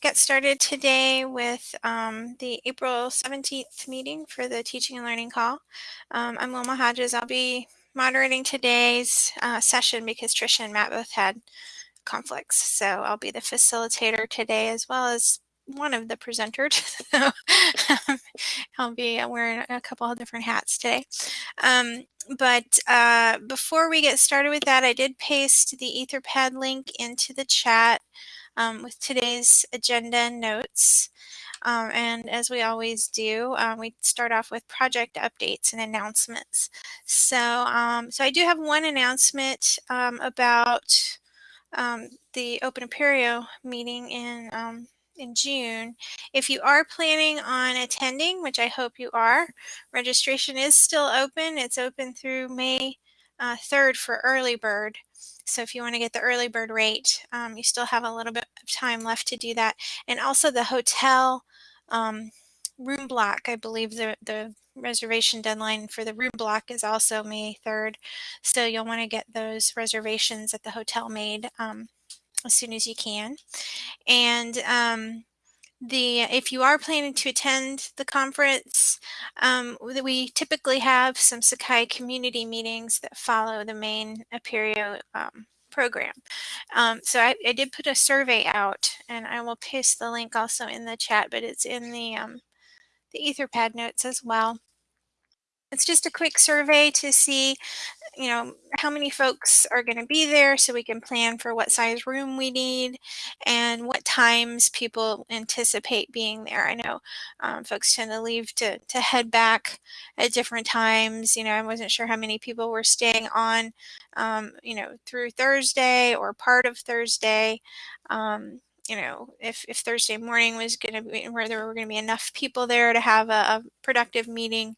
get started today with um, the April 17th meeting for the Teaching and Learning Call. Um, I'm Wilma Hodges. I'll be moderating today's uh, session because Trisha and Matt both had conflicts. So I'll be the facilitator today as well as one of the presenters. I'll be wearing a couple of different hats today. Um, but uh, before we get started with that, I did paste the Etherpad link into the chat um, with today's agenda notes. Um, and as we always do, um, we start off with project updates and announcements. So, um, so I do have one announcement um, about um, the Open Apereo meeting in in June. If you are planning on attending, which I hope you are, registration is still open. It's open through May uh, 3rd for early bird. So if you want to get the early bird rate, um, you still have a little bit of time left to do that. And also the hotel um, room block, I believe the, the reservation deadline for the room block is also May 3rd. So you'll want to get those reservations at the hotel made um, as soon as you can. And um, the if you are planning to attend the conference, um, we typically have some Sakai community meetings that follow the main Apereo um, program. Um, so I, I, did put a survey out, and I will paste the link also in the chat, but it's in the um, the Etherpad notes as well. It's just a quick survey to see you know, how many folks are going to be there so we can plan for what size room we need and what times people anticipate being there. I know um, folks tend to leave to, to head back at different times. You know, I wasn't sure how many people were staying on, um, you know, through Thursday or part of Thursday. Um, you know, if, if Thursday morning was going to be where there were going to be enough people there to have a, a productive meeting,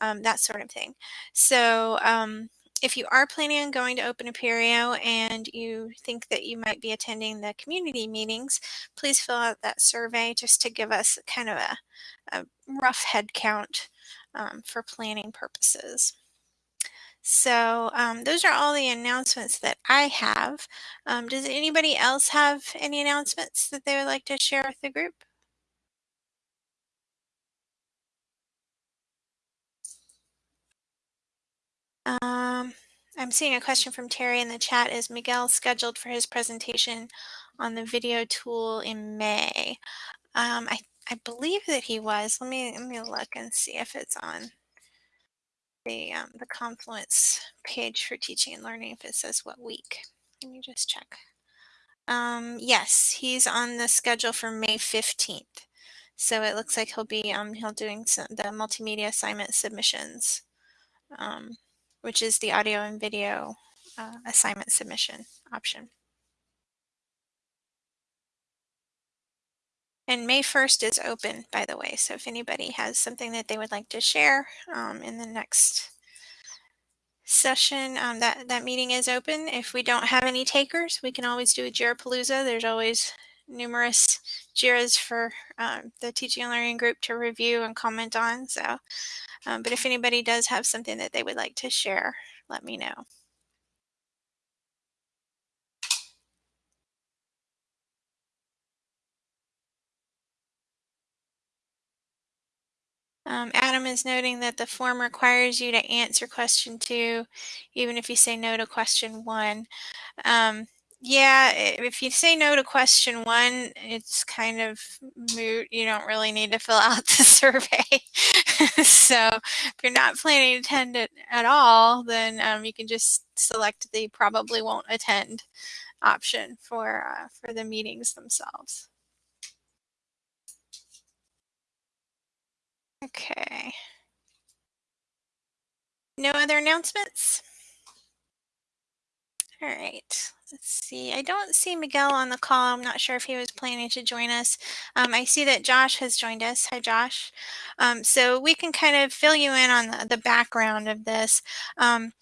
um, that sort of thing. So, um, if you are planning on going to Open Apereo and you think that you might be attending the community meetings, please fill out that survey just to give us kind of a, a rough head count um, for planning purposes. So um, those are all the announcements that I have. Um, does anybody else have any announcements that they would like to share with the group? Um, I'm seeing a question from Terry in the chat. Is Miguel scheduled for his presentation on the video tool in May? Um, I, I believe that he was. Let me let me look and see if it's on the um, the Confluence page for teaching and learning. If it says what week, let me just check. Um, yes, he's on the schedule for May 15th. So it looks like he'll be um he'll doing some, the multimedia assignment submissions. Um, which is the audio and video uh, assignment submission option. And May 1st is open, by the way. So if anybody has something that they would like to share um, in the next session, um, that, that meeting is open. If we don't have any takers, we can always do a JIRApalooza. There's always numerous JIRAs for um, the teaching and learning group to review and comment on. So um, but if anybody does have something that they would like to share, let me know. Um, Adam is noting that the form requires you to answer question two, even if you say no to question one. Um, yeah, if you say no to question one, it's kind of moot. You don't really need to fill out the survey. so if you're not planning to attend it at all, then um, you can just select the probably won't attend option for, uh, for the meetings themselves. Okay. No other announcements? All right, let's see. I don't see Miguel on the call. I'm not sure if he was planning to join us. Um, I see that Josh has joined us. Hi, Josh. Um, so we can kind of fill you in on the, the background of this. Um,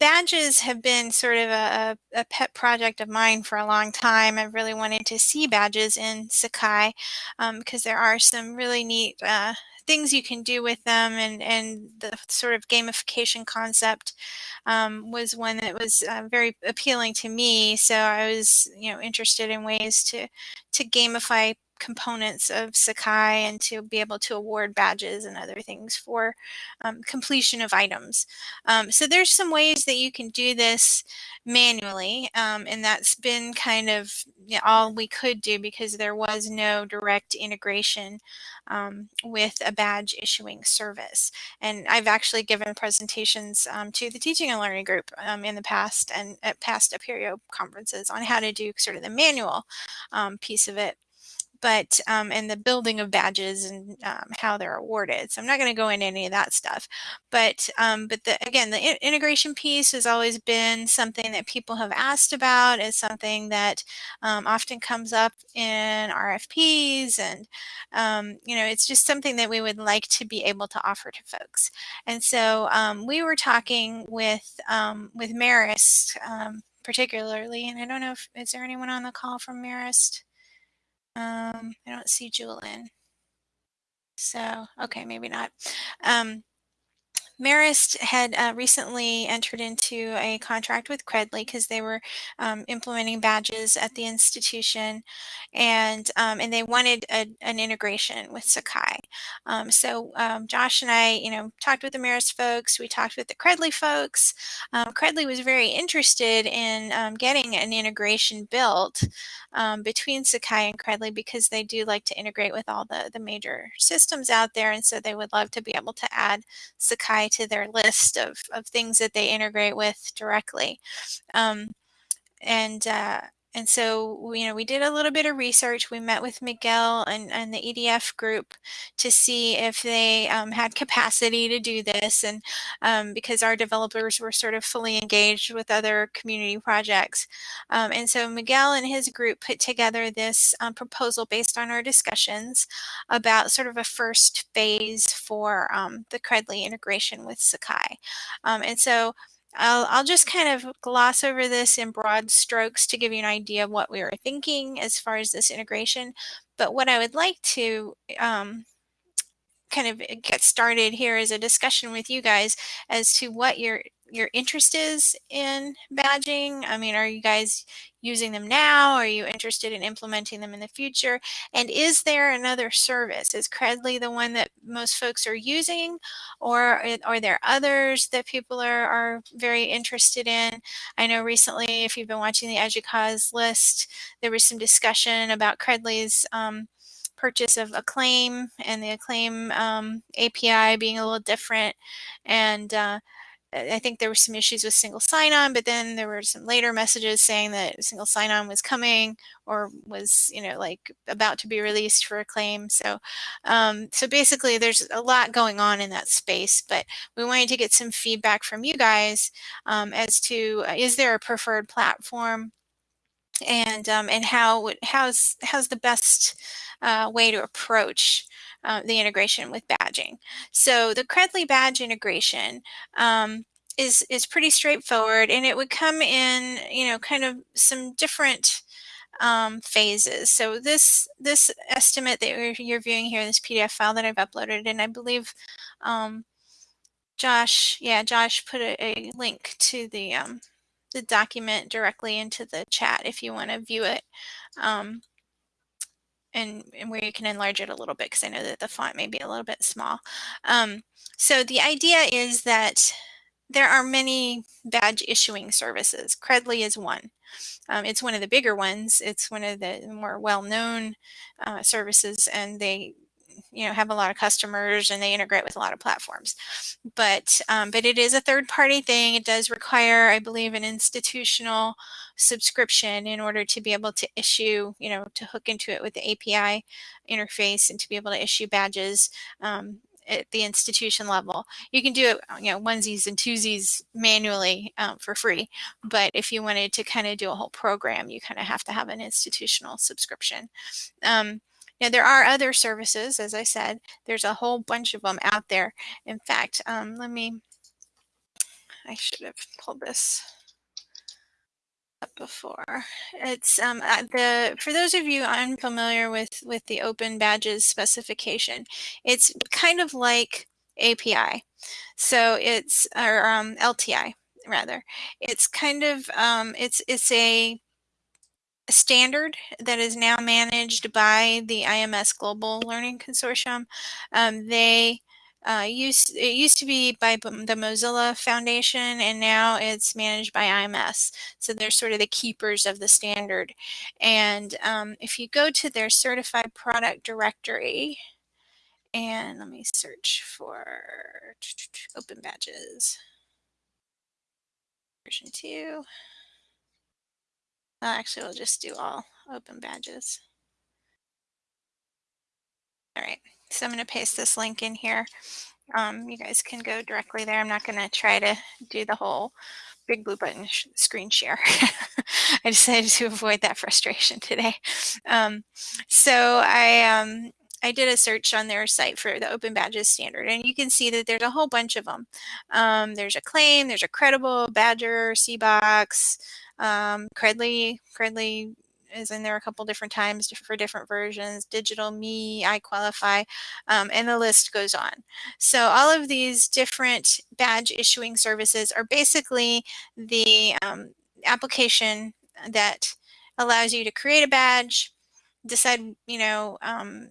badges have been sort of a, a, pet project of mine for a long time. I've really wanted to see badges in Sakai um, because there are some really neat uh, things you can do with them and, and the sort of gamification concept um, was one that was uh, very appealing to me. So I was, you know, interested in ways to, to gamify components of Sakai and to be able to award badges and other things for um, completion of items. Um, so there's some ways that you can do this manually um, and that's been kind of all we could do because there was no direct integration um, with a badge issuing service. And I've actually given presentations um, to the teaching and learning group um, in the past and at past Apereo conferences on how to do sort of the manual piece of it but um, and the building of badges and um, how they're awarded. So I'm not going to go into any of that stuff, but um, but the, again, the integration piece has always been something that people have asked about. Is something that um, often comes up in RFPs, and um, you know, it's just something that we would like to be able to offer to folks. And so um, we were talking with with Marist particularly, and I don't know if is there anyone on the call from Marist. Um, I don't see Julian. So, okay, maybe not. Um, Marist had uh, recently entered into a contract with Credly because they were um, implementing badges at the institution, and um, and they wanted a, an integration with Sakai. Um, so um, Josh and I, you know, talked with the Marist folks. We talked with the Credly folks. Um, Credly was very interested in um, getting an integration built between Sakai and Credly because they do like to integrate with all the the major systems out there, and so they would love to be able to add Sakai to their list of, of things that they integrate with directly. Um, and uh, and so, you know, we did a little bit of research. We met with Miguel and, and the EDF group to see if they um, had capacity to do this. And um, because our developers were sort of fully engaged with other community projects. Um, and so Miguel and his group put together this um, proposal based on our discussions about sort of a first phase for um, the Credly integration with Sakai. Um, and so I'll, I'll just kind of gloss over this in broad strokes to give you an idea of what we were thinking as far as this integration. But what I would like to um, kind of get started here is a discussion with you guys as to what your your interest is in badging. I mean, are you guys using them now? Are you interested in implementing them in the future? And is there another service? Is Credly the one that most folks are using or are there others that people are, are very interested in? I know recently, if you've been watching the EDUCAUSE list, there was some discussion about Credly's um, purchase of Acclaim and the Acclaim um, API being a little different. And uh, I think there were some issues with single sign-on, but then there were some later messages saying that single sign-on was coming or was, you know, like about to be released for Acclaim. So, um, so basically, there's a lot going on in that space. But we wanted to get some feedback from you guys um, as to uh, is there a preferred platform and um, and how how's how's the best uh, way to approach uh, the integration with badging. So the Credly badge integration um, is is pretty straightforward, and it would come in you know kind of some different um, phases. So this this estimate that you're, viewing here, this PDF file that I've uploaded, and I believe um, Josh, yeah, Josh put a, a link to the um, the document directly into the chat if you want to view it. Um, and, and, where you can enlarge it a little bit because I know that the font may be a little bit small. Um, so the idea is that there are many badge issuing services. Credly is one. Um, it's one of the bigger ones. It's one of the more well-known uh, services and they you know have a lot of customers and they integrate with a lot of platforms but um, but it is a third party thing it does require i believe an institutional subscription in order to be able to issue you know to hook into it with the api interface and to be able to issue badges um, at the institution level. You can do it, you know, onesies and twosies manually um, for free. But if you wanted to kind of do a whole program, you kind of have to have an institutional subscription. Um, now, there are other services, as I said, there's a whole bunch of them out there. In fact, um, let me, I should have pulled this up before. It's um, uh, the for those of you unfamiliar with with the open badges specification, it's kind of like API. So it's or um, LTI rather. It's kind of um, it's it's a standard that is now managed by the IMS Global Learning Consortium. Um, they uh, used it used to be by the Mozilla Foundation, and now it's managed by IMS. So they're sort of the keepers of the standard. And um, if you go to their certified product directory, and let me search for open badges version two. Well, actually, we'll just do all open badges. All right, so I'm going to paste this link in here. Um, you guys can go directly there. I'm not going to try to do the whole big blue button sh screen share. I decided to avoid that frustration today. Um, so I um, I did a search on their site for the Open Badges standard, and you can see that there's a whole bunch of them. Um, there's claim. there's a credible, Badgr, CBOX, um, Credly. Credly is in there a couple different times for different versions, Digital Me, iQualify, um, and the list goes on. So all of these different badge issuing services are basically the um, application that allows you to create a badge, decide, you know, um,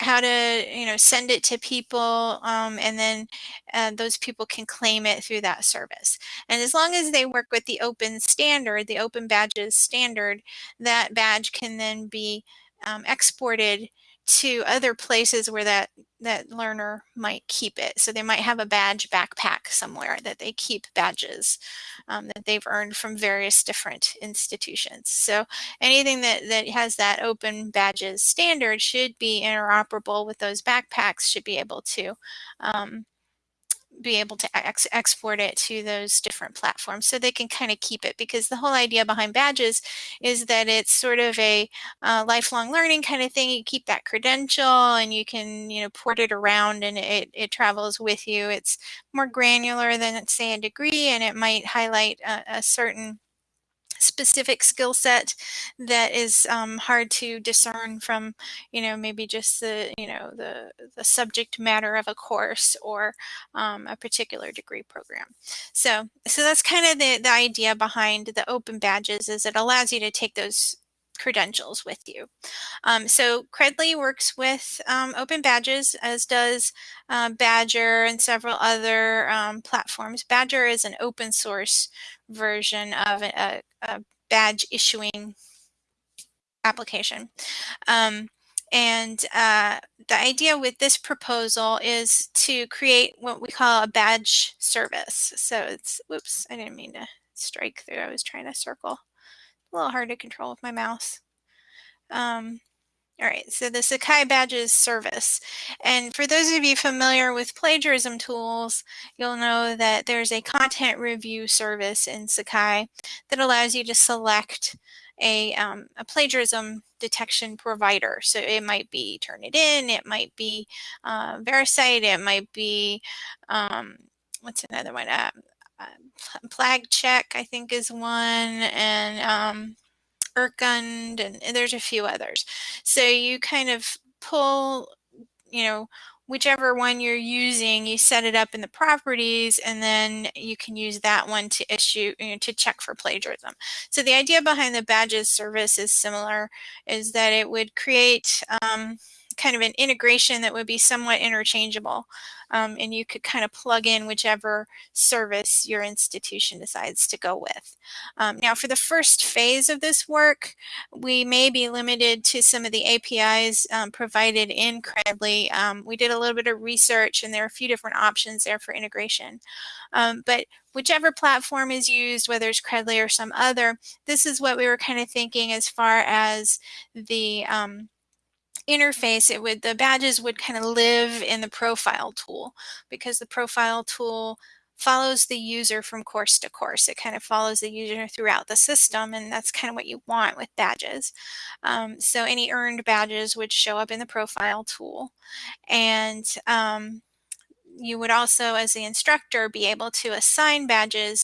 how to you know send it to people um, and then uh, those people can claim it through that service. And as long as they work with the open standard the open badges standard that badge can then be um, exported to other places where that that learner might keep it. So they might have a badge backpack somewhere that they keep badges um, that they've earned from various different institutions. So anything that, that has that open badges standard should be interoperable with those backpacks, should be able to um, be able to ex export it to those different platforms so they can kind of keep it because the whole idea behind badges is that it's sort of a uh, lifelong learning kind of thing. You keep that credential and you can you know port it around and it, it travels with you. It's more granular than say a degree and it might highlight a, a certain specific skill set that is um, hard to discern from you know maybe just the you know the the subject matter of a course or um, a particular degree program. So so that's kind of the the idea behind the open badges is it allows you to take those credentials with you. Um, so Credly works with um, open badges, as does uh, Badgr and several other um, platforms. Badgr is an open source version of a, a badge issuing application. Um, and uh, the idea with this proposal is to create what we call a badge service. So it's, whoops, I didn't mean to strike through. I was trying to circle. A little hard to control with my mouse. Um, all right, so the Sakai Badges service. And for those of you familiar with plagiarism tools, you'll know that there's a content review service in Sakai that allows you to select a, um, a plagiarism detection provider. So it might be Turnitin, it might be uh, VeriCite, it might be, um, what's another one? Uh, uh, PlagCheck, I think is one, and um, Urkund, and, and there's a few others. So you kind of pull, you know, whichever one you're using, you set it up in the properties and then you can use that one to issue, you know, to check for plagiarism. So the idea behind the badges service is similar, is that it would create um, kind of an integration that would be somewhat interchangeable. Um, and you could kind of plug in whichever service your institution decides to go with. Um, now for the first phase of this work, we may be limited to some of the APIs um, provided in Credly. Um, we did a little bit of research and there are a few different options there for integration. Um, but whichever platform is used, whether it's Credly or some other, this is what we were kind of thinking as far as the um, interface, it would the badges would kind of live in the profile tool because the profile tool follows the user from course to course. It kind of follows the user throughout the system, and that's kind of what you want with badges. Um, so any earned badges would show up in the profile tool. And um, you would also, as the instructor, be able to assign badges,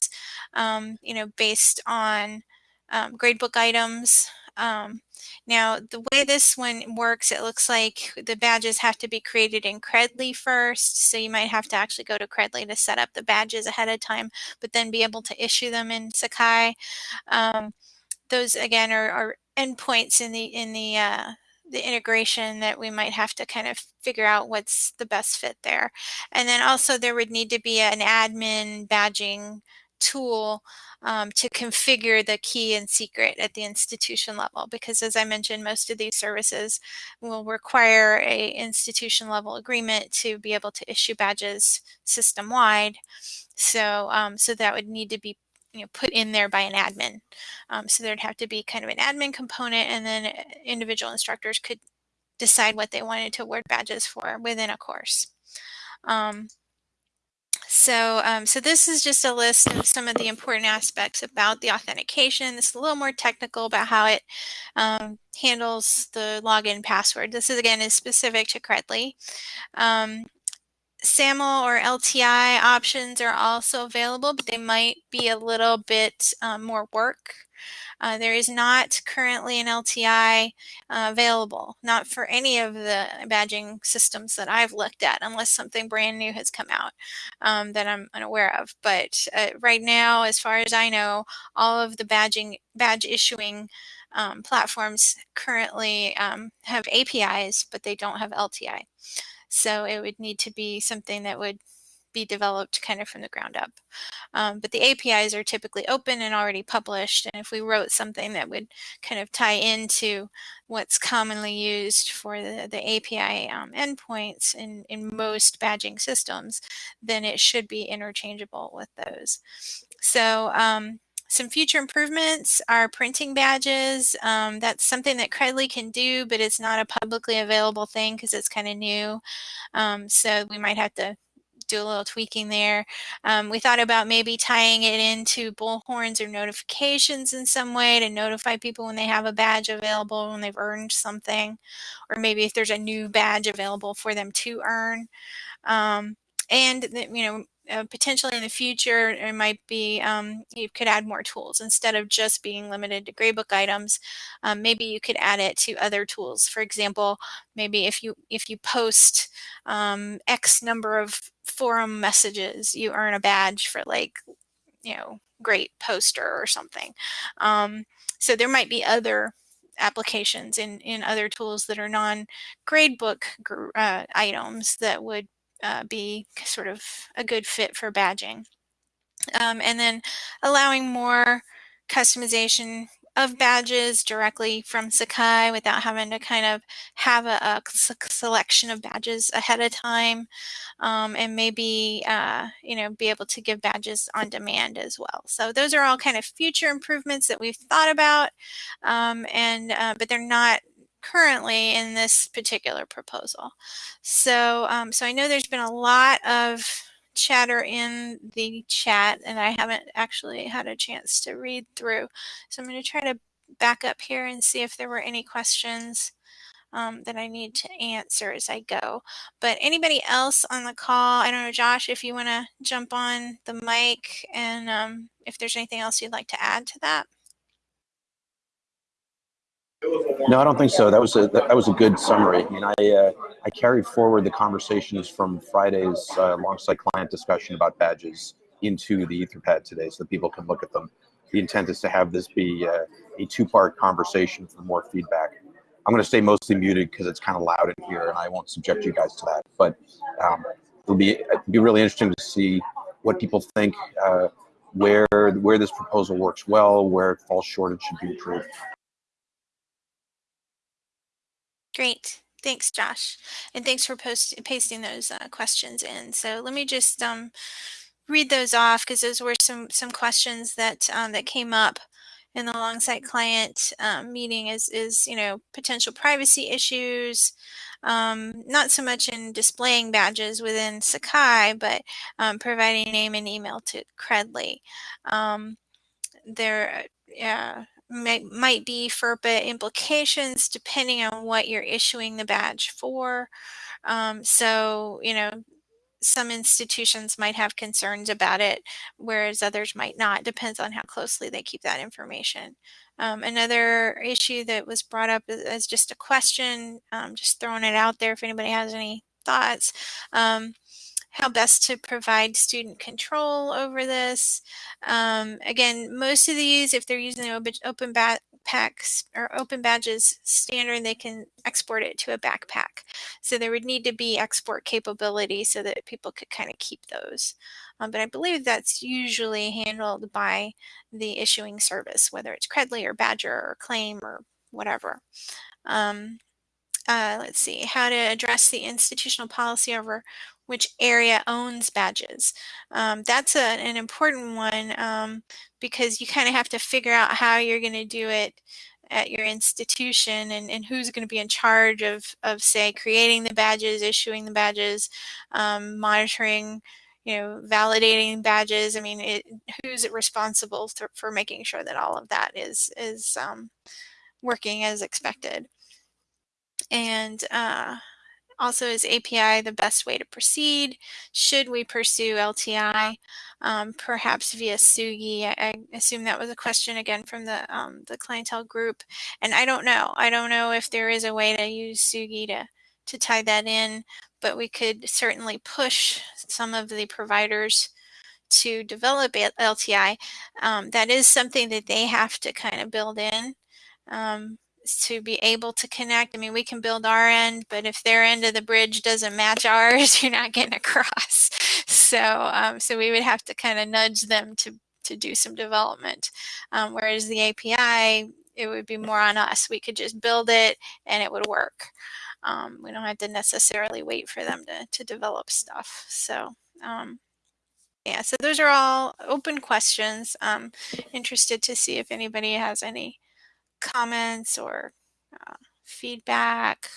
um, you know, based on um, gradebook items, um, now, the way this one works, it looks like the badges have to be created in Credly first. So you might have to actually go to Credly to set up the badges ahead of time, but then be able to issue them in Sakai. Um, those again are, are endpoints in the in the uh, the integration that we might have to kind of figure out what's the best fit there. And then also there would need to be an admin badging tool um, to configure the key and secret at the institution level because as I mentioned most of these services will require a institution level agreement to be able to issue badges system wide so um, so that would need to be you know, put in there by an admin. Um, so there'd have to be kind of an admin component and then uh, individual instructors could decide what they wanted to award badges for within a course. So, um, so this is just a list of some of the important aspects about the authentication. Is a little more technical about how it um, handles the login password. This is again is specific to Credly. Um, SAML or LTI options are also available, but they might be a little bit um, more work. Uh, there is not currently an LTI uh, available, not for any of the badging systems that I've looked at, unless something brand new has come out um, that I'm unaware of. But uh, right now, as far as I know, all of the badging badge issuing um, platforms currently um, have APIs, but they don't have LTI. So it would need to be something that would be developed kind of from the ground up. Um, but the APIs are typically open and already published. And if we wrote something that would kind of tie into what's commonly used for the, the API um, endpoints in, in most badging systems, then it should be interchangeable with those. So um, some future improvements are printing badges. Um, that's something that Credly can do, but it's not a publicly available thing because it's kind of new. Um, so we might have to do a little tweaking there. Um, we thought about maybe tying it into bullhorns or notifications in some way to notify people when they have a badge available, when they've earned something, or maybe if there's a new badge available for them to earn. Um, and, you know, uh, potentially in the future, it might be um, you could add more tools instead of just being limited to gradebook items. Um, maybe you could add it to other tools. For example, maybe if you if you post um, X number of forum messages, you earn a badge for like you know great poster or something. Um, so there might be other applications in in other tools that are non gradebook uh, items that would uh, be sort of a good fit for badging. Um, and then allowing more customization of badges directly from Sakai without having to kind of have a, a selection of badges ahead of time um, and maybe uh, you know be able to give badges on demand as well. So those are all kind of future improvements that we've thought about um, and uh, but they're not currently in this particular proposal. So, um, so I know there's been a lot of chatter in the chat and I haven't actually had a chance to read through. So I'm going to try to back up here and see if there were any questions um, that I need to answer as I go. But anybody else on the call, I don't know, Josh, if you want to jump on the mic and um, if there's anything else you'd like to add to that. No, I don't think so. That was a that was a good summary. I mean, I uh, I carried forward the conversations from Friday's uh, a Longsight client discussion about badges into the Etherpad today, so that people can look at them. The intent is to have this be uh, a two-part conversation for more feedback. I'm going to stay mostly muted because it's kind of loud in here, and I won't subject you guys to that. But um, it'll be it'll be really interesting to see what people think, uh, where where this proposal works well, where it falls short and should be improved. Great. Thanks, Josh. And thanks for post pasting those uh, questions in. So let me just um, read those off because those were some some questions that um, that came up in the Longsight client um, meeting is, is, you know, potential privacy issues, um, not so much in displaying badges within Sakai, but um, providing name and email to Credly. Um, there, yeah, might, might be FERPA implications depending on what you're issuing the badge for. Um, so, you know, some institutions might have concerns about it, whereas others might not. Depends on how closely they keep that information. Um, another issue that was brought up as just a question, um, just throwing it out there if anybody has any thoughts. Um, how best to provide student control over this. Um, again, most of these, if they're using open backpacks or open badges standard, they can export it to a backpack. So there would need to be export capability so that people could kind of keep those. Um, but I believe that's usually handled by the issuing service, whether it's Credly or Badgr or Claim or whatever. Um, uh, let's see, how to address the institutional policy over which area owns badges. Um, that's a, an important one um, because you kind of have to figure out how you're going to do it at your institution and, and who's going to be in charge of, of say creating the badges, issuing the badges, um, monitoring, you know, validating badges. I mean, it, who's responsible for, for making sure that all of that is, is um, working as expected. And uh, also, is API the best way to proceed? Should we pursue LTI, um, perhaps via Tsugi? I, I, assume that was a question again from the um, the clientele group, and I don't know. I don't know if there is a way to use Tsugi to to tie that in, but we could certainly push some of the providers to develop LTI. Um, that is something that they have to kind of build in. Um, to be able to connect. I mean, we can build our end, but if their end of the bridge doesn't match ours, you're not getting across. So, um, so we would have to kind of nudge them to to do some development. Um, whereas the API, it would be more on us. We could just build it and it would work. Um, we don't have to necessarily wait for them to to develop stuff. So. Um, yeah, so those are all open questions. I'm interested to see if anybody has any comments or uh, feedback?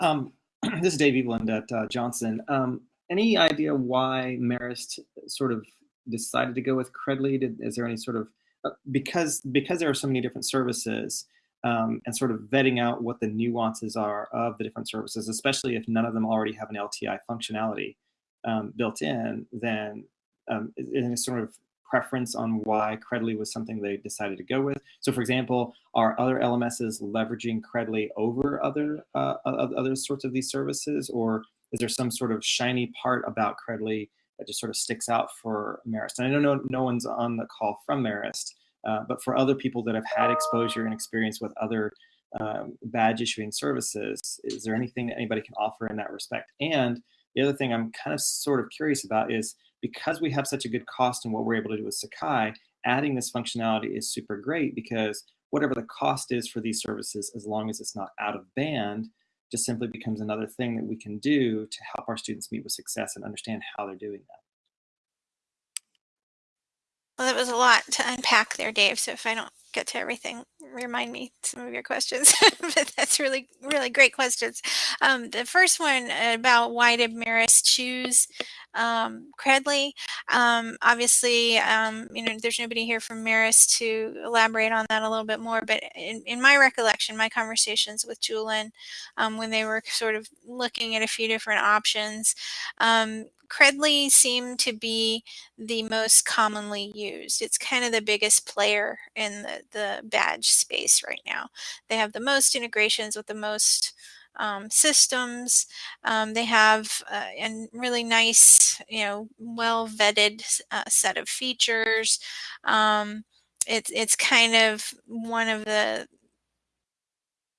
Um, this is Dave Eveland at uh, Johnson. Um, any idea why Marist sort of decided to go with Credly? Is there any sort of uh, because because there are so many different services um, and sort of vetting out what the nuances are of the different services, especially if none of them already have an LTI functionality um, built in, then um, in sort of preference on why Credly was something they decided to go with. So for example, are other LMSs leveraging Credly over other, uh, other sorts of these services? Or is there some sort of shiny part about Credly that just sort of sticks out for Marist? And I know no, no one's on the call from Marist, uh, but for other people that have had exposure and experience with other um, badge issuing services, is there anything that anybody can offer in that respect? And the other thing I'm kind of sort of curious about is because we have such a good cost in what we're able to do with Sakai, adding this functionality is super great because whatever the cost is for these services, as long as it's not out of band, just simply becomes another thing that we can do to help our students meet with success and understand how they're doing that. Well, that was a lot to unpack there, Dave. So if I don't get to everything, remind me some of your questions. but that's really, really great questions. Um, the first one about why did Marist choose um, Credly? Um, obviously, um, you know, there's nobody here from Marist to elaborate on that a little bit more. But in, in my recollection, my conversations with Julian um, when they were sort of looking at a few different options, um, Credly seemed to be the most commonly used. It's kind of the biggest player in the, the badge space right now. They have the most integrations with the most um, systems. Um, they have uh, a really nice, you know, well vetted uh, set of features. Um, it's it's kind of one of the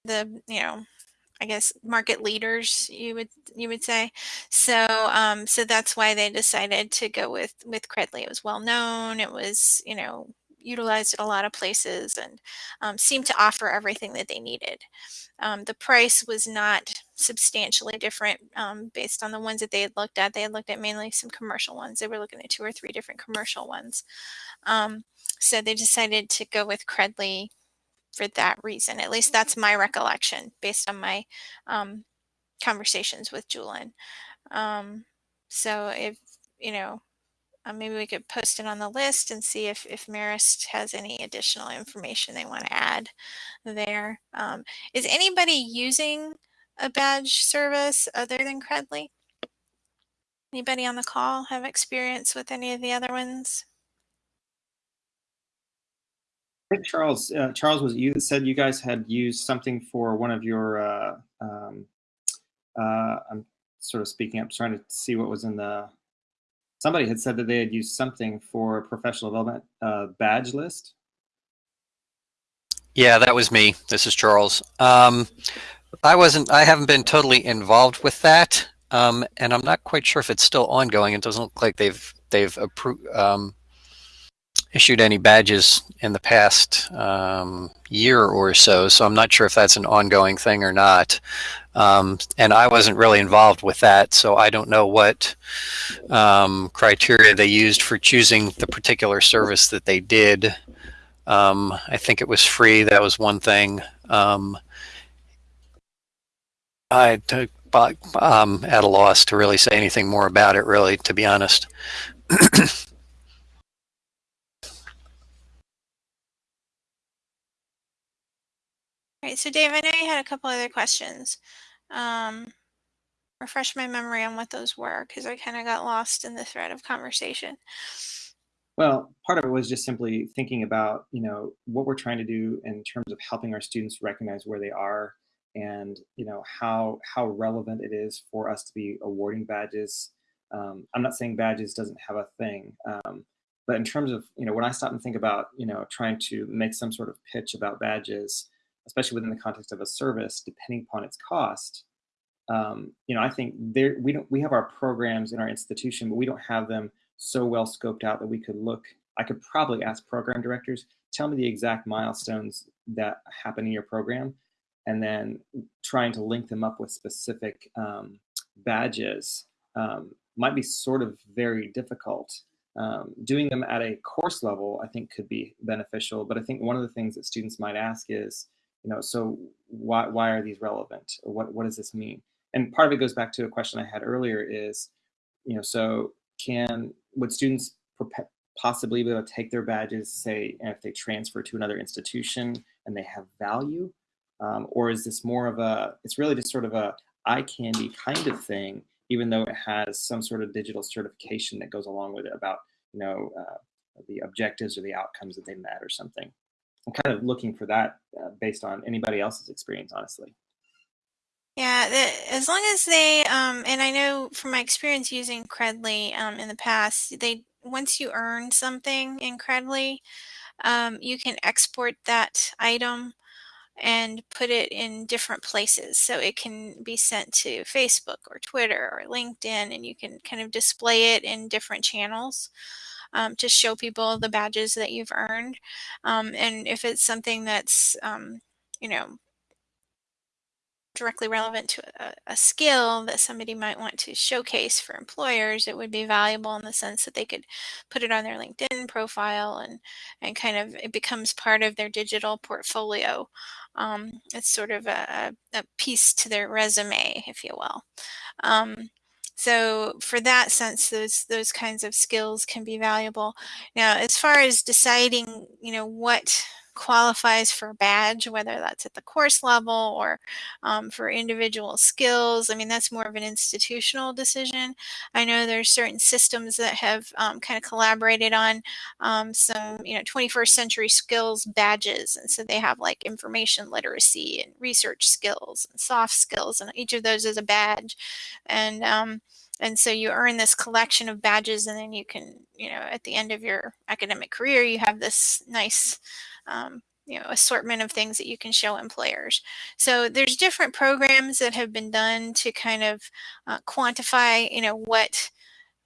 the you know I guess market leaders you would you would say. So um, so that's why they decided to go with with Credly. It was well known. It was you know utilized at a lot of places and um, seemed to offer everything that they needed. Um, the price was not substantially different um, based on the ones that they had looked at. They had looked at mainly some commercial ones. They were looking at two or three different commercial ones. Um, so they decided to go with Credly for that reason. At least that's my recollection based on my um, conversations with Julian. Um, so if, you know, uh, maybe we could post it on the list and see if, if Marist has any additional information they want to add there. Um, is anybody using a badge service other than Credly? Anybody on the call have experience with any of the other ones? I think Charles, uh, Charles was you that said you guys had used something for one of your. Uh, um, uh, I'm sort of speaking up, trying to see what was in the somebody had said that they had used something for professional development uh, badge list. Yeah, that was me. This is Charles. Um, I wasn't. I haven't been totally involved with that, um, and I'm not quite sure if it's still ongoing. It doesn't look like they've they've approved. Um, issued any badges in the past um, year or so, so I'm not sure if that's an ongoing thing or not. Um, and I wasn't really involved with that, so I don't know what um, criteria they used for choosing the particular service that they did. Um, I think it was free. That was one thing. Um, I um, at a loss to really say anything more about it, really, to be honest. Right. So, Dave, I know you had a couple other questions. Um, refresh my memory on what those were because I kind of got lost in the thread of conversation. Well, part of it was just simply thinking about, you know, what we're trying to do in terms of helping our students recognize where they are and, you know, how how relevant it is for us to be awarding badges. Um, I'm not saying badges doesn't have a thing, um, but in terms of, you know, when I stop and think about, you know, trying to make some sort of pitch about badges, especially within the context of a service, depending upon its cost, um, you know, I think there we don't we have our programs in our institution, but we don't have them so well scoped out that we could look. I could probably ask program directors, tell me the exact milestones that happen in your program, and then trying to link them up with specific um, badges um, might be sort of very difficult. Um, doing them at a course level, I think, could be beneficial. But I think one of the things that students might ask is, you know, so why, why are these relevant? What, what does this mean? And part of it goes back to a question I had earlier is, you know, so can, would students possibly be able to take their badges, say, and if they transfer to another institution and they have value? Um, or is this more of a, it's really just sort of a eye candy kind of thing, even though it has some sort of digital certification that goes along with it about, you know, uh, the objectives or the outcomes that they met or something. I'm kind of looking for that uh, based on anybody else's experience, honestly. Yeah, the, as long as they, um, and I know from my experience using Credly um, in the past, they once you earn something in Credly, um, you can export that item and put it in different places. So it can be sent to Facebook or Twitter or LinkedIn, and you can kind of display it in different channels um, to show people the badges that you've earned. Um, and if it's something that's, um, you know, directly relevant to a, a, skill that somebody might want to showcase for employers, it would be valuable in the sense that they could put it on their LinkedIn profile and and kind of it becomes part of their digital portfolio. Um, it's sort of a, a, piece to their resume, if you will. Um, so for that sense, those those kinds of skills can be valuable. Now, as far as deciding, you know, what qualifies for a badge, whether that's at the course level or um, for individual skills. I mean, that's more of an institutional decision. I know there's certain systems that have um, kind of collaborated on um, some, you know, 21st century skills badges. And so they have like information literacy and research skills and soft skills, and each of those is a badge. And um, and so you earn this collection of badges and then you can you know at the end of your academic career you have this nice um, you know assortment of things that you can show employers so there's different programs that have been done to kind of uh, quantify you know what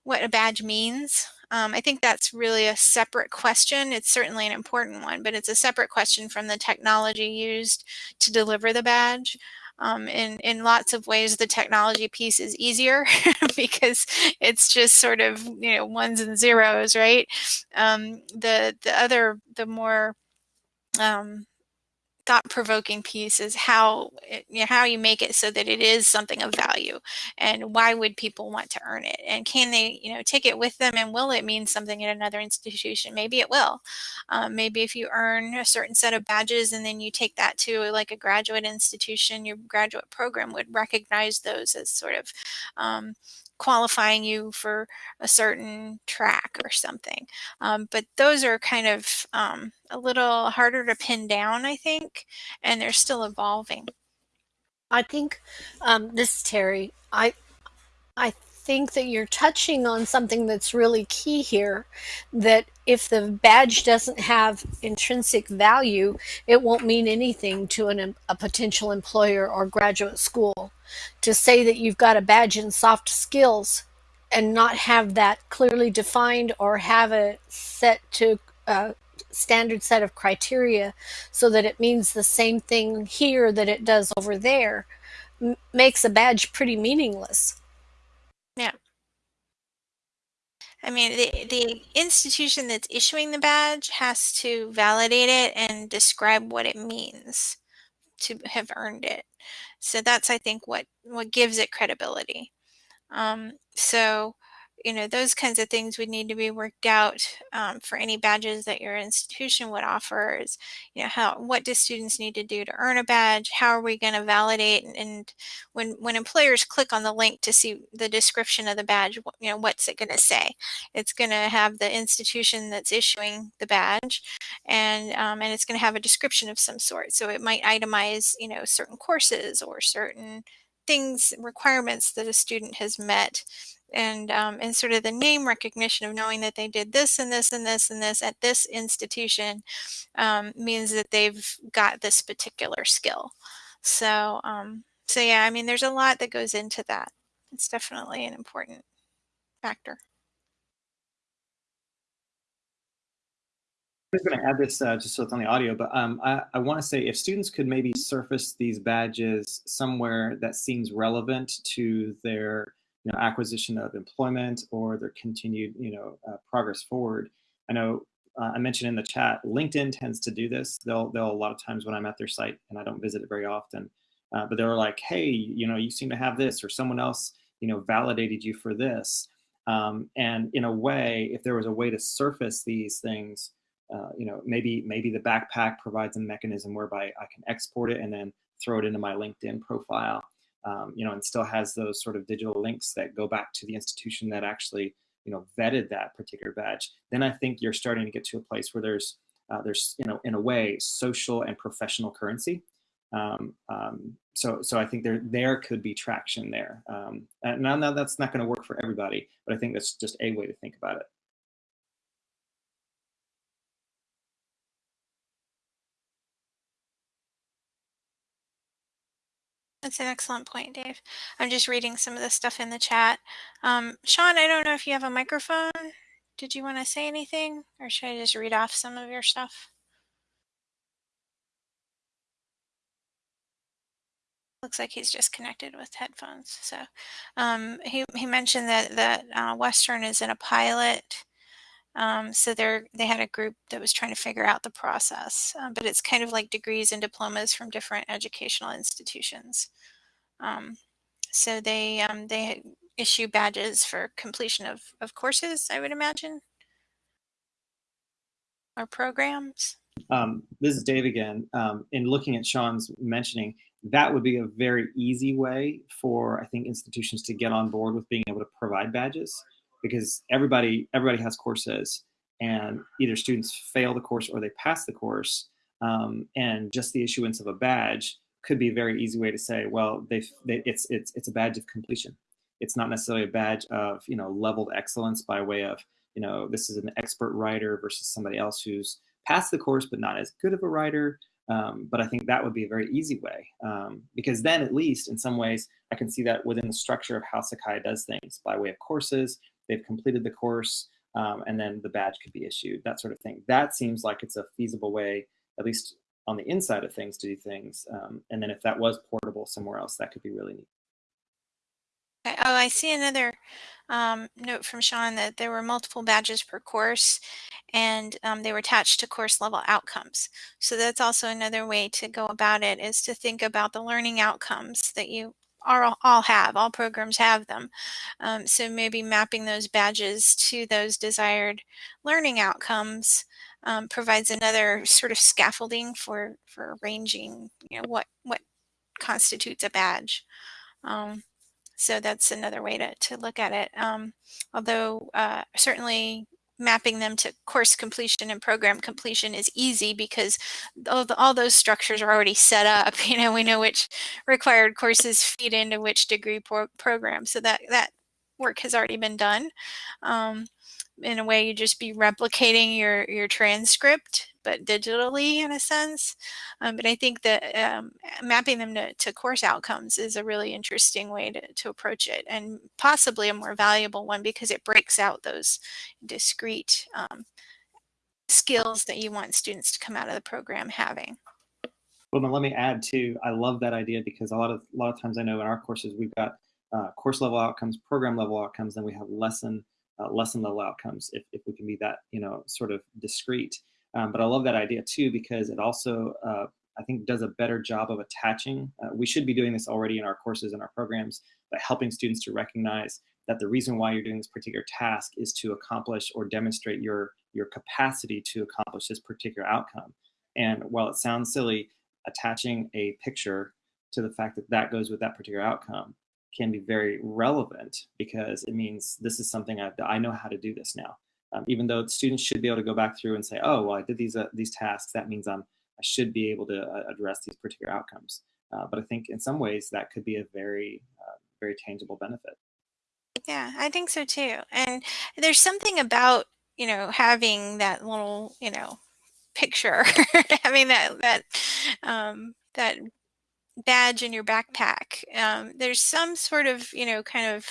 what a badge means um, I think that's really a separate question. It's certainly an important one, but it's a separate question from the technology used to deliver the badge. Um, in, in lots of ways, the technology piece is easier because it's just sort of, you know, ones and zeros, right? Um, the, the other, the more um, thought-provoking piece is how it, you know, how you make it so that it is something of value and why would people want to earn it? And can they you know take it with them and will it mean something at another institution? Maybe it will. Um, maybe if you earn a certain set of badges and then you take that to like a graduate institution your graduate program would recognize those as sort of um, qualifying you for a certain track or something. Um, but those are kind of um, a little harder to pin down, I think, and they're still evolving. I think um, this is Terry. I I think that you're touching on something that's really key here that if the badge doesn't have intrinsic value, it won't mean anything to an, a potential employer or graduate school. To say that you've got a badge in soft skills and not have that clearly defined or have it set to a standard set of criteria so that it means the same thing here that it does over there makes a badge pretty meaningless. Yeah. I mean, the, the institution that's issuing the badge has to validate it and describe what it means to have earned it. So that's, I think, what, what gives it credibility. Um, so you know, those kinds of things would need to be worked out um, for any badges that your institution would offer. Is, you know, how what do students need to do to earn a badge? How are we going to validate? And, and, when when employers click on the link to see the description of the badge, you know, what's it going to say? It's going to have the institution that's issuing the badge, and um, and it's going to have a description of some sort. So it might itemize, you know, certain courses or certain things requirements that a student has met and um, and sort of the name recognition of knowing that they did this and this and this and this at this institution um, means that they've got this particular skill. So um, so yeah, I mean, there's a lot that goes into that. It's definitely an important factor. I'm just going to add this uh, just so it's on the audio, but um, I, I want to say if students could maybe surface these badges somewhere that seems relevant to their you know, acquisition of employment or their continued, you know, uh, progress forward. I know uh, I mentioned in the chat, LinkedIn tends to do this. They'll, they'll a lot of times when I'm at their site and I don't visit it very often, uh, but they're like, hey, you know, you seem to have this or someone else, you know, validated you for this. Um, and in a way, if there was a way to surface these things, uh, you know, maybe maybe the backpack provides a mechanism whereby I can export it and then throw it into my LinkedIn profile um, you know, and still has those sort of digital links that go back to the institution that actually, you know, vetted that particular badge, then I think you're starting to get to a place where there's, uh, there's, you know, in a way, social and professional currency. Um, um, so, so I think there there could be traction there. Um, and now that's not going to work for everybody, but I think that's just a way to think about it. That's an excellent point, Dave. I'm just reading some of the stuff in the chat. Um, Sean, I don't know if you have a microphone. Did you want to say anything or should I just read off some of your stuff? Looks like he's just connected with headphones. So um, he, he mentioned that, that uh, Western is in a pilot. Um, so they're, they had a group that was trying to figure out the process, um, but it's kind of like degrees and diplomas from different educational institutions. Um, so they um, they issue badges for completion of, of courses, I would imagine, or programs. Um, this is Dave again. Um, in looking at Sean's mentioning, that would be a very easy way for I think institutions to get on board with being able to provide badges because everybody everybody has courses and either students fail the course or they pass the course. Um, and just the issuance of a badge could be a very easy way to say well they, it's it's it's a badge of completion. It's not necessarily a badge of you know leveled excellence by way of you know this is an expert writer versus somebody else who's passed the course but not as good of a writer. Um, but I think that would be a very easy way um, because then at least in some ways I can see that within the structure of how Sakai does things by way of courses they've completed the course, um, and then the badge could be issued, that sort of thing. That seems like it's a feasible way, at least on the inside of things, to do things. Um, and then if that was portable somewhere else, that could be really neat. Oh, I see another um, note from Sean that there were multiple badges per course and um, they were attached to course level outcomes. So that's also another way to go about it is to think about the learning outcomes that you are all have, all programs have them. Um, so maybe mapping those badges to those desired learning outcomes um, provides another sort of scaffolding for, for arranging, you know, what, what constitutes a badge. Um, so that's another way to, to look at it. Um, although uh, certainly mapping them to course completion and program completion is easy because all, the, all those structures are already set up. You know, we know which required courses feed into which degree pro program. So that, that work has already been done. Um, in a way, you just be replicating your your transcript, but digitally in a sense. Um, but I think that um, mapping them to, to, course outcomes is a really interesting way to, to approach it, and possibly a more valuable one because it breaks out those discrete um, skills that you want students to come out of the program having. Well, let me add too. I love that idea because a lot of a lot of times I know in our courses we've got uh, course level outcomes, program level outcomes, then we have lesson uh, lesson level outcomes if, if we can be that you know sort of discrete. Um, but I love that idea too because it also uh, I think does a better job of attaching. Uh, we should be doing this already in our courses and our programs, but helping students to recognize that the reason why you're doing this particular task is to accomplish or demonstrate your your capacity to accomplish this particular outcome. And while it sounds silly, attaching a picture to the fact that that goes with that particular outcome can be very relevant because it means this is something I, I know how to do this now. Um, even though students should be able to go back through and say, oh, well, I did these uh, these tasks. That means I'm I should be able to uh, address these particular outcomes. Uh, but I think in some ways that could be a very uh, very tangible benefit. Yeah, I think so too. And there's something about you know having that little you know picture, having that that um, that badge in your backpack. Um, there's some sort of, you know, kind of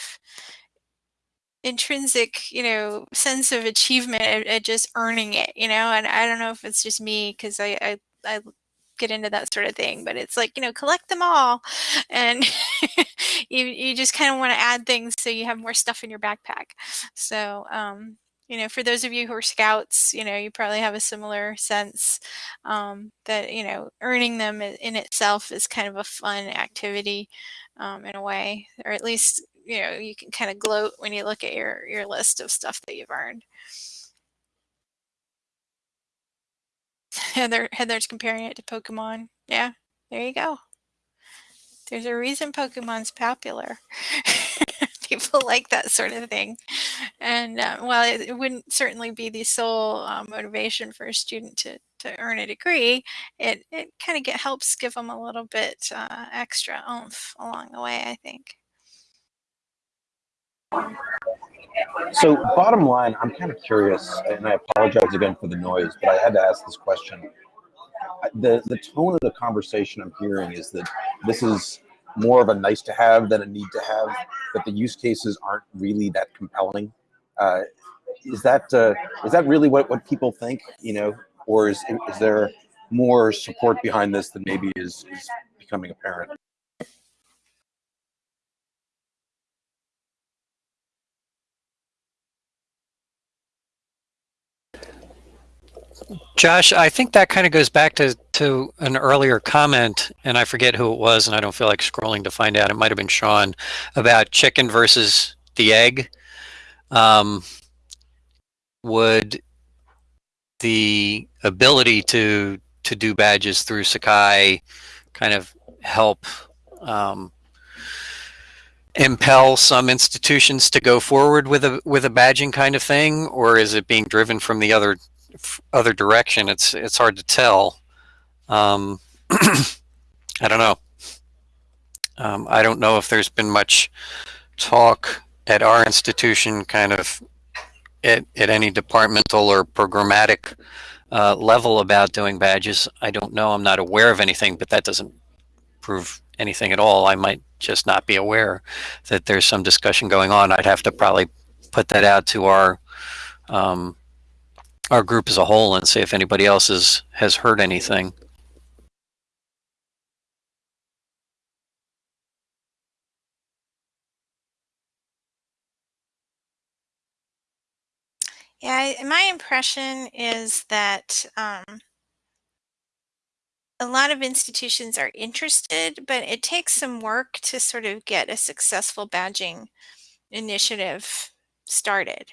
intrinsic, you know, sense of achievement at, at just earning it, you know, and I don't know if it's just me because I, I, I get into that sort of thing, but it's like, you know, collect them all. And you, you just kind of want to add things so you have more stuff in your backpack. So, um, you know, for those of you who are scouts, you know, you probably have a similar sense um, that, you know, earning them in itself is kind of a fun activity um, in a way, or at least, you know, you can kind of gloat when you look at your, your list of stuff that you've earned. Heather, Heather's comparing it to Pokemon. Yeah, there you go. There's a reason Pokemon's popular. People like that sort of thing. And uh, while it, it, wouldn't certainly be the sole uh, motivation for a student to, to earn a degree, it, it kind of helps give them a little bit uh, extra oomph along the way, I think. So bottom line, I'm kind of curious, and I apologize again for the noise, but I had to ask this question. The, the tone of the conversation I'm hearing is that this is more of a nice to have than a need to have, that the use cases aren't really that compelling. Uh, is that uh, is that really what, what people think, you know, or is, is there more support behind this than maybe is, is becoming apparent? Josh, I think that kind of goes back to, to an earlier comment, and I forget who it was, and I don't feel like scrolling to find out. It might have been Sean about chicken versus the egg. Um, would the ability to to do badges through Sakai kind of help um, impel some institutions to go forward with a with a badging kind of thing, or is it being driven from the other other direction? It's it's hard to tell. Um, I don't know. Um, I don't know if there's been much talk at our institution, kind of at, at any departmental or programmatic uh, level about doing badges. I don't know. I'm not aware of anything, but that doesn't prove anything at all. I might just not be aware that there's some discussion going on. I'd have to probably put that out to our um, our group as a whole and see if anybody else has has heard anything. Yeah, my impression is that um, a lot of institutions are interested, but it takes some work to sort of get a successful badging initiative started.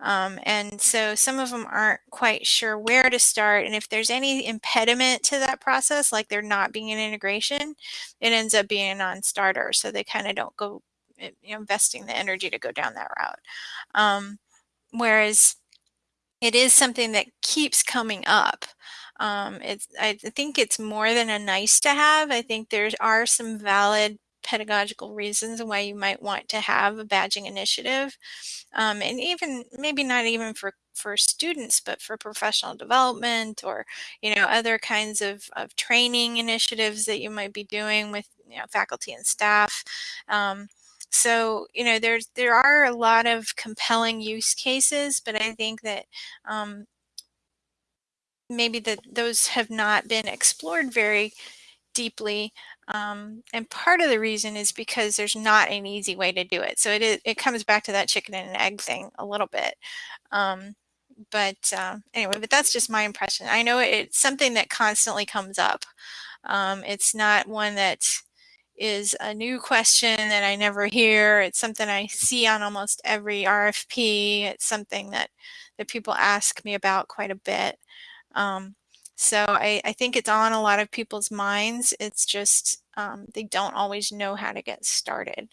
Um, and so some of them aren't quite sure where to start. And if there's any impediment to that process, like there not being an integration, it ends up being a non-starter. So they kind of don't go you know, investing the energy to go down that route. Um, whereas it is something that keeps coming up. Um, it's, I think it's more than a nice to have. I think there are some valid pedagogical reasons and why you might want to have a badging initiative. Um, and even maybe not even for for students, but for professional development or you know other kinds of, of training initiatives that you might be doing with you know, faculty and staff. Um, so you know there's there are a lot of compelling use cases, but I think that um, maybe that those have not been explored very deeply. Um, and part of the reason is because there's not an easy way to do it. So it is, it comes back to that chicken and egg thing a little bit. Um, but uh, anyway, but that's just my impression. I know it's something that constantly comes up. Um, it's not one that is a new question that I never hear. It's something I see on almost every RFP. It's something that that people ask me about quite a bit. Um, so I, I, think it's on a lot of people's minds. It's just um, they don't always know how to get started.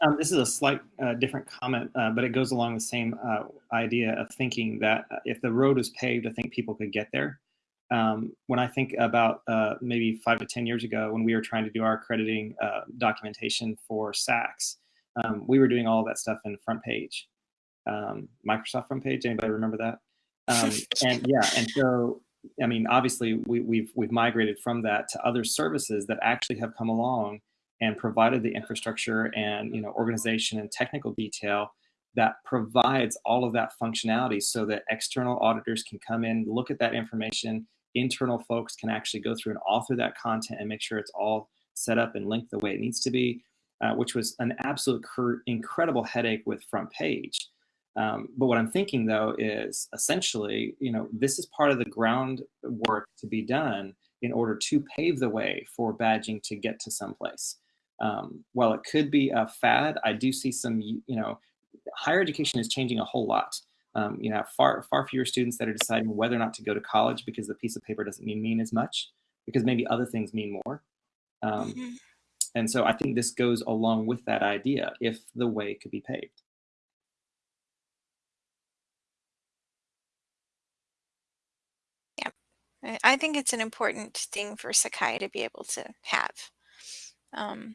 Um, this is a slight uh, different comment, uh, but it goes along the same uh, idea of thinking that uh, if the road was paved, I think people could get there. Um, when I think about uh, maybe five to 10 years ago, when we were trying to do our accrediting uh, documentation for SACS, um, we were doing all that stuff in FrontPage, um, Microsoft FrontPage. Anybody remember that? Um, and yeah, and so I mean, obviously, we, we've we've migrated from that to other services that actually have come along and provided the infrastructure and you know organization and technical detail that provides all of that functionality so that external auditors can come in, look at that information, internal folks can actually go through and author that content and make sure it's all set up and linked the way it needs to be, uh, which was an absolute incredible headache with FrontPage. Um, but what I'm thinking though is essentially, you know, this is part of the groundwork to be done in order to pave the way for badging to get to someplace. Um, while it could be a fad, I do see some, you know, higher education is changing a whole lot. Um, you know, far far fewer students that are deciding whether or not to go to college because the piece of paper doesn't mean mean as much because maybe other things mean more. Um, mm -hmm. And so I think this goes along with that idea if the way could be paved. Yeah, I think it's an important thing for Sakai to be able to have. Um,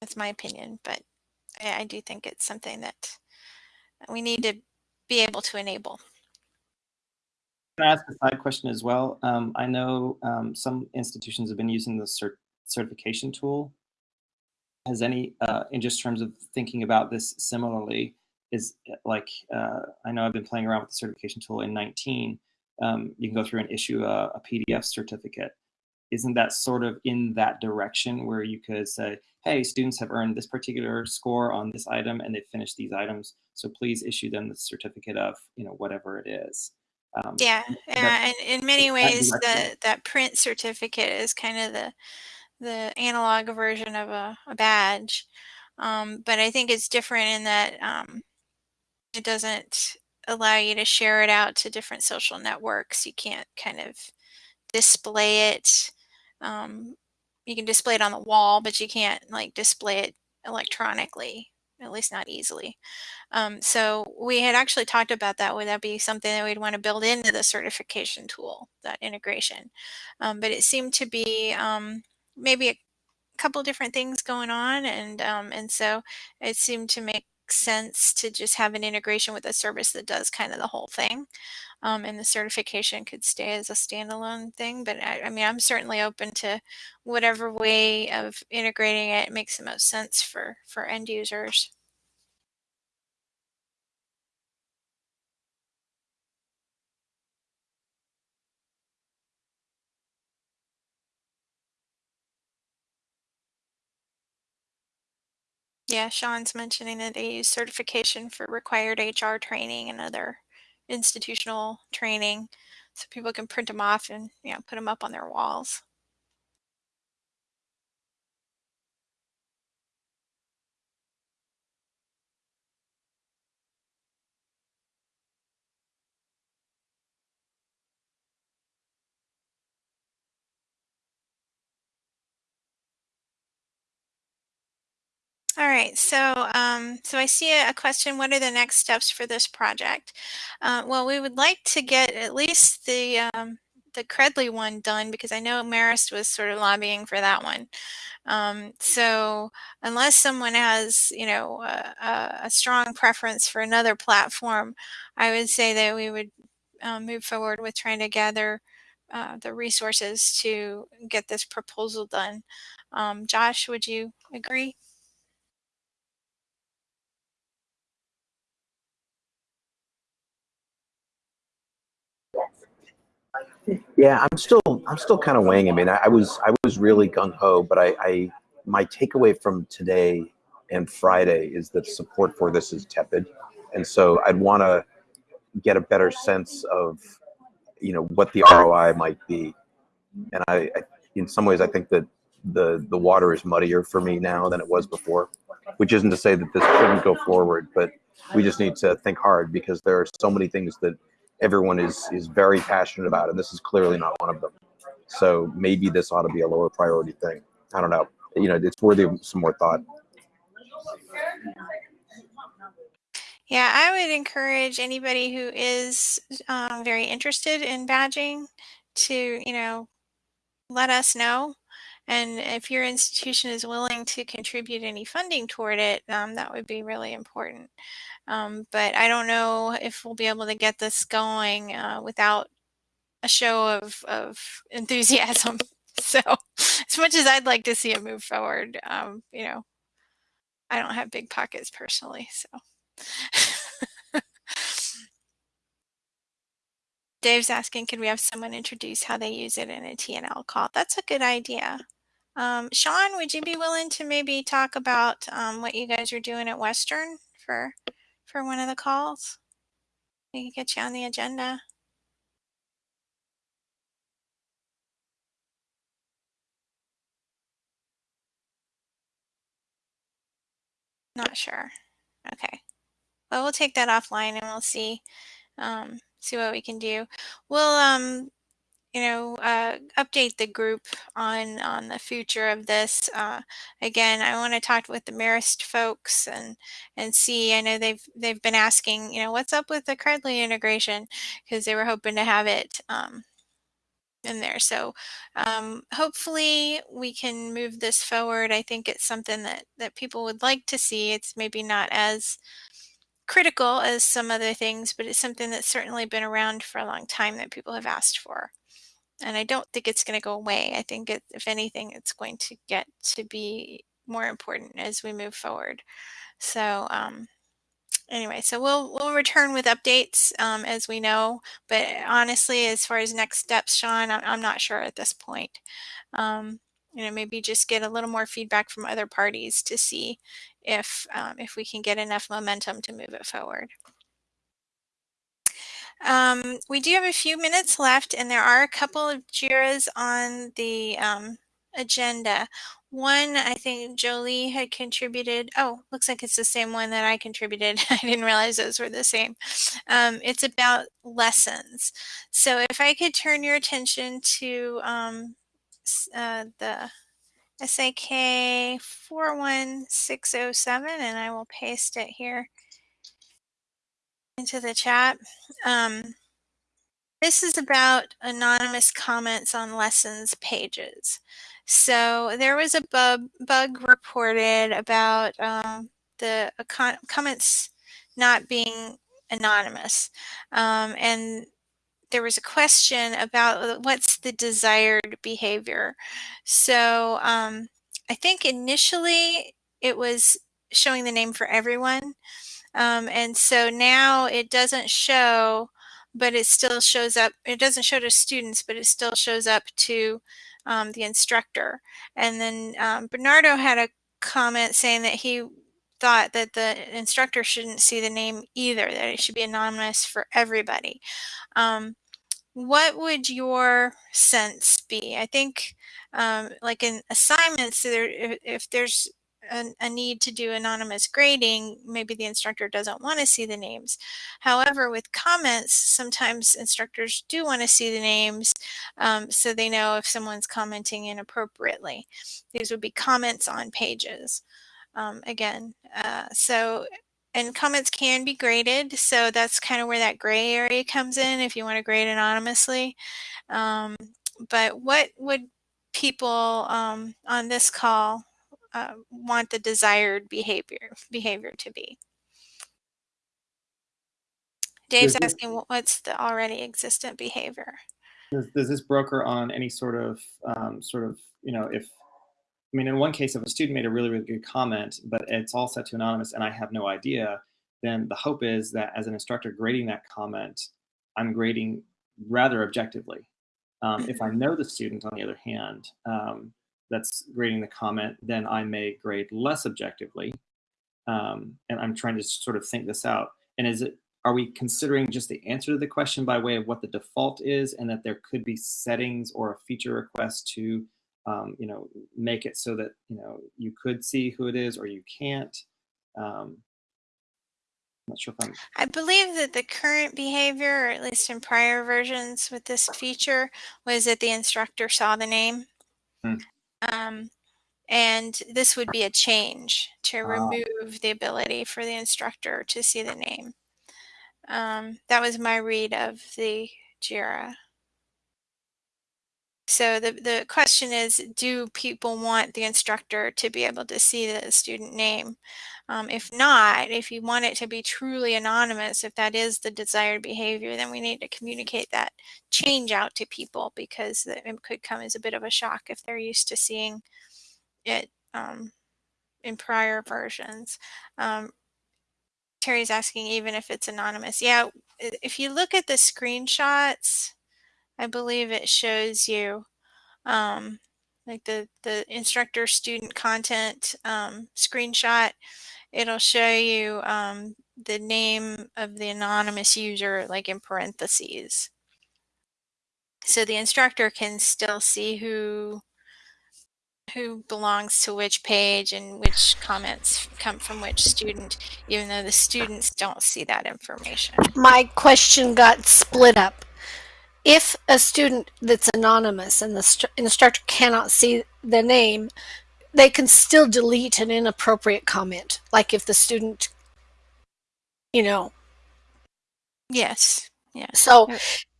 that's my opinion, but I, I do think it's something that we need to be able to enable. Can I ask a side question as well? Um, I know um, some institutions have been using the cert certification tool. Has any, uh, in just terms of thinking about this similarly, is like, uh, I know I've been playing around with the certification tool in 19. Um, you can go through and issue a, a PDF certificate isn't that sort of in that direction where you could say, hey, students have earned this particular score on this item and they've finished these items, so please issue them the certificate of, you know, whatever it is. Um, yeah, yeah, and in many ways, the, that print certificate is kind of the the analog version of a, a badge, um, but I think it's different in that um, it doesn't allow you to share it out to different social networks. You can't kind of display it um, you can display it on the wall, but you can't like display it electronically, at least not easily. Um, so we had actually talked about that. Would that be something that we'd want to build into the certification tool, that integration? Um, but it seemed to be um, maybe a couple different things going on. And, um, and so it seemed to make sense to just have an integration with a service that does kind of the whole thing um, and the certification could stay as a standalone thing. But I, I, mean, I'm certainly open to whatever way of integrating it makes the most sense for, for end users. Yeah, Sean's mentioning that they use certification for required HR training and other institutional training so people can print them off and you know, put them up on their walls. All right, so um, so I see a, question. What are the next steps for this project? Uh, well, we would like to get at least the um, the Credly one done because I know Marist was sort of lobbying for that one. Um, so unless someone has, you know, a, a, strong preference for another platform, I would say that we would um, move forward with trying to gather uh, the resources to get this proposal done. Um, Josh, would you agree? Yeah, I'm still I'm still kind of weighing. I mean, I, I was I was really gung ho, but I, I my takeaway from today and Friday is that support for this is tepid, and so I'd want to get a better sense of you know what the ROI might be, and I, I in some ways I think that the the water is muddier for me now than it was before, which isn't to say that this shouldn't go forward, but we just need to think hard because there are so many things that everyone is is very passionate about, and this is clearly not one of them. So maybe this ought to be a lower priority thing. I don't know. You know, it's worthy of some more thought. Yeah, I would encourage anybody who is um, very interested in badging to, you know, let us know. And if your institution is willing to contribute any funding toward it, um, that would be really important. Um, but I don't know if we'll be able to get this going uh, without a show of, of enthusiasm. So as much as I'd like to see it move forward, um, you know, I don't have big pockets personally, so. Dave's asking, could we have someone introduce how they use it in a TNL call? That's a good idea. Um, Sean, would you be willing to maybe talk about um, what you guys are doing at Western for for one of the calls? We can get you on the agenda. Not sure. Okay. Well, we'll take that offline and we'll see um, see what we can do. We'll um, you know, uh, update the group on on the future of this. Uh, again, I want to talk with the Marist folks and and see. I know they've they've been asking, you know, what's up with the Credly integration because they were hoping to have it um, in there. So um, hopefully we can move this forward. I think it's something that that people would like to see. It's maybe not as critical as some other things, but it's something that's certainly been around for a long time that people have asked for and I don't think it's going to go away. I think it, if anything, it's going to get to be more important as we move forward. So um, anyway, so we'll we'll return with updates um, as we know. But honestly, as far as next steps, Sean, I'm, I'm not sure at this point. Um, you know, maybe just get a little more feedback from other parties to see if um, if we can get enough momentum to move it forward. Um, we do have a few minutes left and there are a couple of JIRAs on the um, agenda. One, I think Jolie had contributed. Oh, looks like it's the same one that I contributed. I didn't realize those were the same. Um, it's about lessons. So if I could turn your attention to um, uh, the SAK 41607 and I will paste it here into the chat. Um, this is about anonymous comments on lessons pages. So there was a bug, bug reported about um, the comments not being anonymous. Um, and there was a question about uh, what's the desired behavior. So um, I think initially it was showing the name for everyone. Um, and so now it doesn't show, but it still shows up. It doesn't show to students, but it still shows up to um, the instructor. And then um, Bernardo had a comment saying that he thought that the instructor shouldn't see the name either, that it should be anonymous for everybody. Um, what would your sense be? I think um, like in assignments, there, if, if there's a, a, need to do anonymous grading, maybe the instructor doesn't want to see the names. However, with comments, sometimes instructors do want to see the names um, so they know if someone's commenting inappropriately. These would be comments on pages. um, again. Uh, so, and comments can be graded. So that's kind of where that gray area comes in if you want to grade anonymously. Um, but what would people um, on this call uh, want the desired behavior behavior to be? Dave's asking what's the already existent behavior. Does, does this broker on any sort of um, sort of you know if I mean in one case if a student made a really really good comment but it's all set to anonymous and I have no idea then the hope is that as an instructor grading that comment I'm grading rather objectively. Um, if I Mm-hmm. know the student on the other hand um, that's grading the comment then I may grade less objectively um, and I'm trying to sort of think this out and is it are we considering just the answer to the question by way of what the default is and that there could be settings or a feature request to um, you know make it so that you know you could see who it is or you can't um, I'm not sure if I'm I believe that the current behavior, or at least in prior versions with this feature, was that the instructor saw the name. Hmm. Um, and this would be a change to Ah. remove the ability for the instructor to see the name. Um, that was my read of the JIRA. So the, the question is, do people want the instructor to be able to see the student name? Um, if not, if you want it to be truly anonymous, if that is the desired behavior, then we need to communicate that change out to people because it could come as a bit of a shock if they're used to seeing it um, in prior versions. Um, Terry's asking even if it's anonymous. Yeah, if you look at the screenshots, I believe it shows you um, like the, the instructor student content um, screenshot. It'll show you um, the name of the anonymous user like in parentheses. So the instructor can still see who who belongs to which page and which comments come from which student, even though the students don't see that information. My question got split up. If a student that's anonymous and the instructor cannot see the name, they can still delete an inappropriate comment. Like if the student, you know, Yes. Yeah. so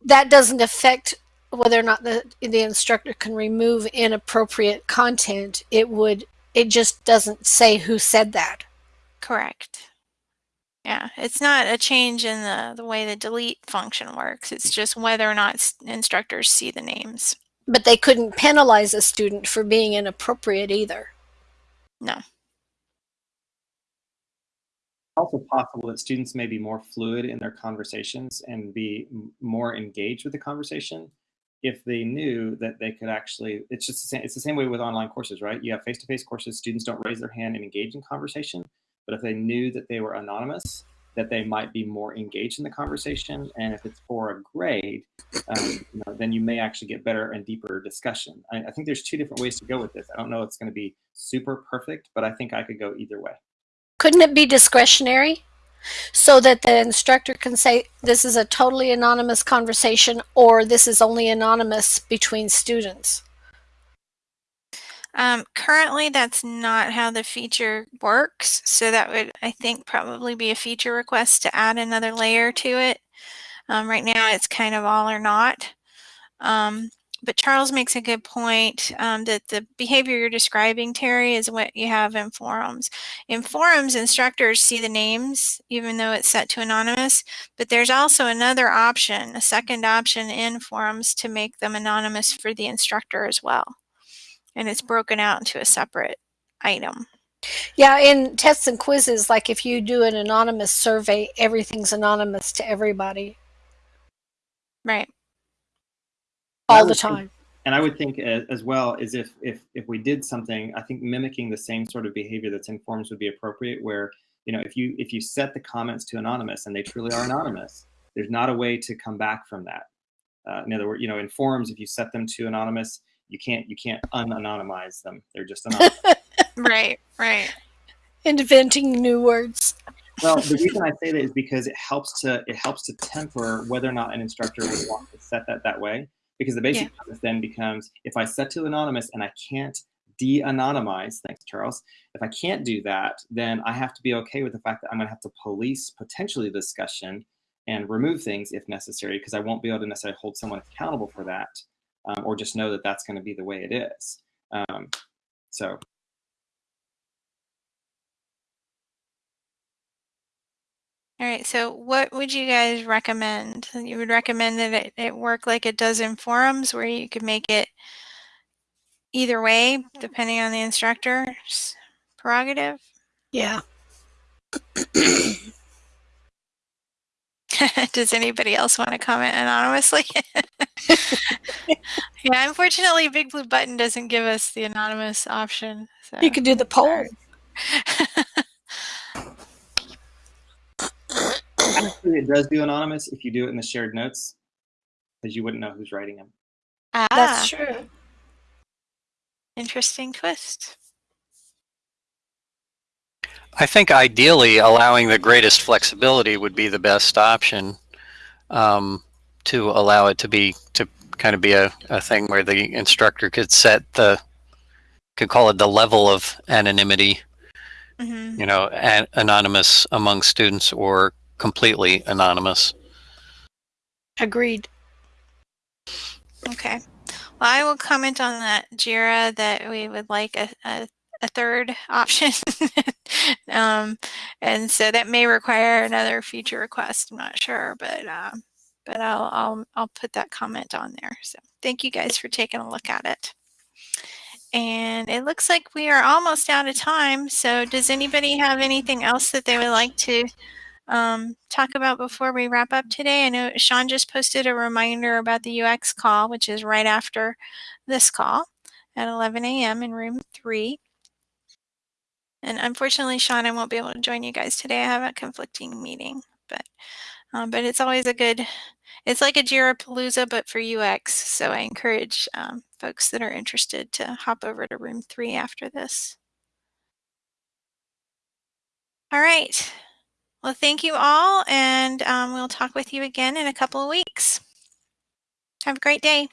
that doesn't affect whether or not the the instructor can remove inappropriate content. It would. It just doesn't say who said that. Correct. Yeah, it's not a change in the, the way the delete function works. It's just whether or not instructors see the names. But they couldn't penalize a student for being inappropriate either. No. also possible that students may be more fluid in their conversations and be more engaged with the conversation if they knew that they could actually it's just the same it's the same way with online courses right you have face-to-face courses students don't raise their hand and engage in conversation but if they knew that they were anonymous that they might be more engaged in the conversation and if it's for a grade um, you know, then you may actually get better and deeper discussion I, I think there's two different ways to go with this i don't know it's going to be super perfect but i think i could go either way Couldn't it be discretionary? So that the instructor can say this is a totally anonymous conversation or this is only anonymous between students. Um, currently, that's not how the feature works. So that would, I think, probably be a feature request to add another layer to it. Um, right now, it's kind of all or not. Um, but Charles makes a good point um, that the behavior you're describing, Terry, is what you have in forums. In forums, instructors see the names, even though it's set to anonymous. But there's also another option, a second option in forums to make them anonymous for the instructor as well. And it's broken out into a separate item. Yeah, in tests and quizzes, like if you do an anonymous survey, everything's anonymous to everybody Right. All the would think- time. and I would think as, as well is if if if we did something, I think mimicking the same sort of behavior that's in forums would be appropriate. Where you know if you if you set the comments to anonymous and they truly are anonymous, there's not a way to come back from that. Uh, in other words, you know, in forums, if you set them to anonymous, you can't you can't unanonymize them. They're just anonymous. Right. Right. Inventing new words. well, the reason I say that is because it helps to it helps to temper whether or not an instructor would want to set that that way. Because the basic premise then becomes if I set to anonymous and I can't de-anonymize, thanks Charles, if I can't do that, then I have to be okay with the fact that I'm gonna have to police potentially the discussion and remove things if necessary, because I won't be able to necessarily hold someone accountable for that, um, or just know that that's gonna be the way it is. Um, so All right, so what would you guys recommend? You would recommend that it, it work like it does in forums where you could make it either way, depending on the instructor's prerogative? Yeah. Does anybody else want to comment anonymously? yeah, unfortunately, BigBlueButton doesn't give us the anonymous option. So. You could do the poll. actually, it does do anonymous if you do it in the shared notes, because you wouldn't know who's writing them. ah, That's true. interesting twist. I think ideally allowing the greatest flexibility would be the best option um, to allow it to be to kind of be a, a thing where the instructor could set the could call it the level of anonymity hmm you know an, anonymous among students or completely anonymous Agreed. Okay. Well, I will comment on that, Jira, that we would like a, a, a third option. um, and so that may require another feature request. I'm not sure, but um, but I'll, I'll I'll put that comment on there. So thank you guys for taking a look at it. And it looks like we are almost out of time. So does anybody have anything else that they would like to um, talk about before we wrap up today? I know Sean just posted a reminder about the UX call, which is right after this call at 11 a.m. in room three. And unfortunately, Sean, I won't be able to join you guys today. I have a conflicting meeting, but um, but it's always a good. It's like a Jira Palooza, but for UX. So I encourage um, folks that are interested to hop over to room three after this. All right. Well, thank you all, and um, we'll talk with you again in a couple of weeks. Have a great day.